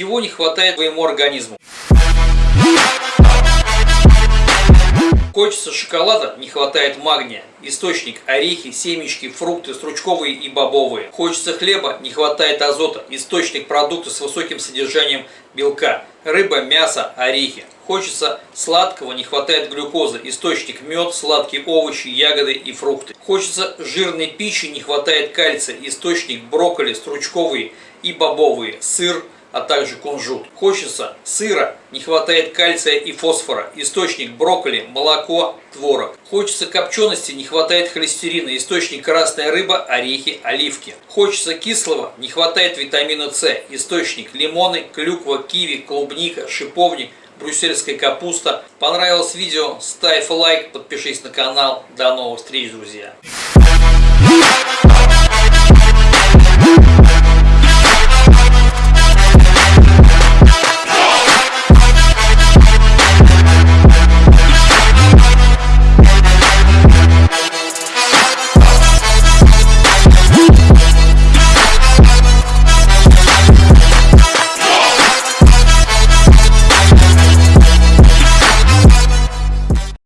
Чего не хватает твоему организму? Хочется шоколада, не хватает магния. Источник – орехи, семечки, фрукты, стручковые и бобовые. Хочется хлеба, не хватает азота. Источник – продукты с высоким содержанием белка. Рыба, мясо, орехи. Хочется сладкого, не хватает глюкозы. Источник – мед, сладкие овощи, ягоды и фрукты. Хочется жирной пищи, не хватает кальция. Источник – брокколи, стручковые и бобовые. Сыр – а также кунжут. Хочется сыра, не хватает кальция и фосфора. Источник брокколи, молоко, творог. Хочется копчености, не хватает холестерина. Источник красная рыба, орехи, оливки. Хочется кислого, не хватает витамина С. Источник лимоны, клюква, киви, клубника, шиповник, брюссельская капуста. Понравилось видео? Ставь лайк, подпишись на канал. До новых встреч, друзья!